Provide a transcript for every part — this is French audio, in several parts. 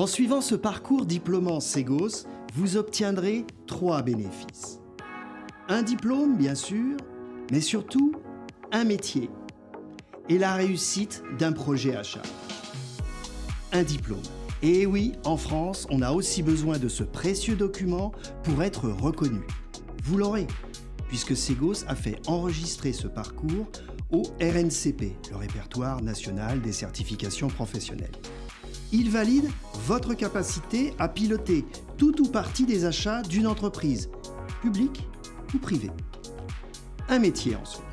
En suivant ce parcours diplômant Segos, vous obtiendrez trois bénéfices. Un diplôme, bien sûr, mais surtout un métier et la réussite d'un projet achat. Un diplôme. Et oui, en France, on a aussi besoin de ce précieux document pour être reconnu. Vous l'aurez, puisque Segos a fait enregistrer ce parcours au RNCP, le répertoire national des certifications professionnelles. Il valide votre capacité à piloter tout ou partie des achats d'une entreprise, publique ou privée. Un métier ensuite.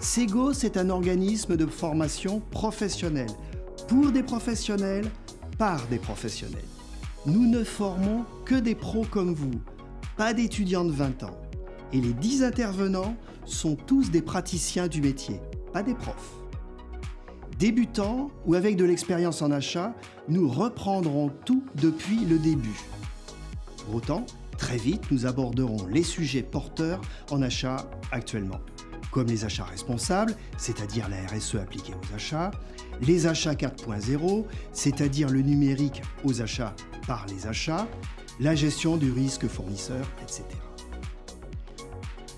Segos est un organisme de formation professionnelle, pour des professionnels, par des professionnels. Nous ne formons que des pros comme vous, pas d'étudiants de 20 ans. Et les 10 intervenants sont tous des praticiens du métier, pas des profs. Débutants ou avec de l'expérience en achat, nous reprendrons tout depuis le début. Pour autant, très vite, nous aborderons les sujets porteurs en achat actuellement, comme les achats responsables, c'est-à-dire la RSE appliquée aux achats, les achats 4.0, c'est-à-dire le numérique aux achats par les achats, la gestion du risque fournisseur, etc.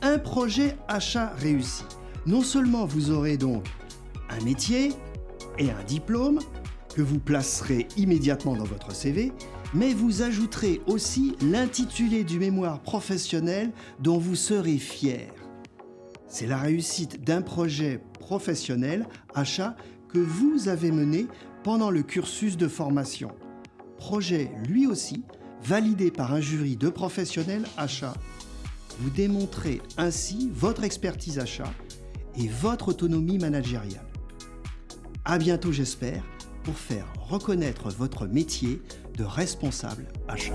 Un projet achat réussi. Non seulement vous aurez donc un métier, et un diplôme que vous placerez immédiatement dans votre CV, mais vous ajouterez aussi l'intitulé du mémoire professionnel dont vous serez fier. C'est la réussite d'un projet professionnel achat que vous avez mené pendant le cursus de formation. Projet lui aussi validé par un jury de professionnels achats. Vous démontrez ainsi votre expertise achat et votre autonomie managériale. À bientôt j'espère pour faire reconnaître votre métier de responsable achat.